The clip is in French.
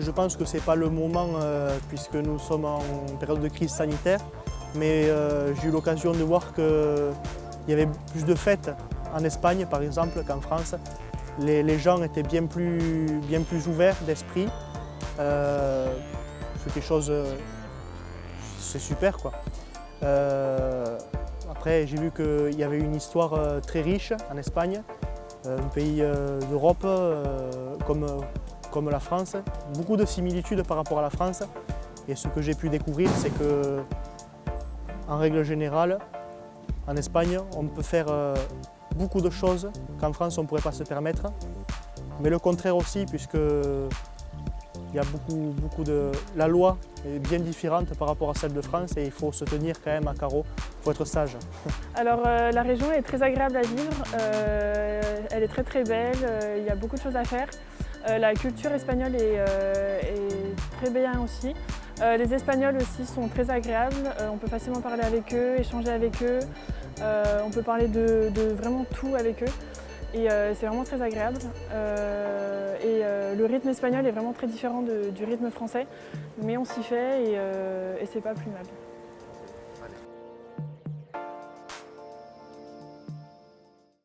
je pense que ce n'est pas le moment euh, puisque nous sommes en période de crise sanitaire, mais euh, j'ai eu l'occasion de voir qu'il y avait plus de fêtes en Espagne par exemple qu'en France. Les, gens étaient bien plus, bien plus ouverts d'esprit. Euh, c'est quelque chose, c'est super quoi. après j'ai vu qu'il y avait une histoire très riche en Espagne, un pays d'Europe comme comme la France, beaucoup de similitudes par rapport à la France. Et ce que j'ai pu découvrir, c'est que, en règle générale, en Espagne, on peut faire euh, beaucoup de choses qu'en France, on ne pourrait pas se permettre. Mais le contraire aussi, puisque il y a beaucoup, beaucoup de... La loi est bien différente par rapport à celle de France et il faut se tenir quand même à carreau, il faut être sage. Alors euh, la région est très agréable à vivre, euh, elle est très très belle, il y a beaucoup de choses à faire. Euh, la culture espagnole est, euh, très bien aussi. Euh, les Espagnols aussi sont très agréables, on peut facilement parler avec eux, échanger avec eux, on peut parler de, vraiment tout avec eux et c'est vraiment très agréable. et le rythme espagnol est vraiment très différent du rythme français, mais on s'y fait et, et c'est pas plus mal.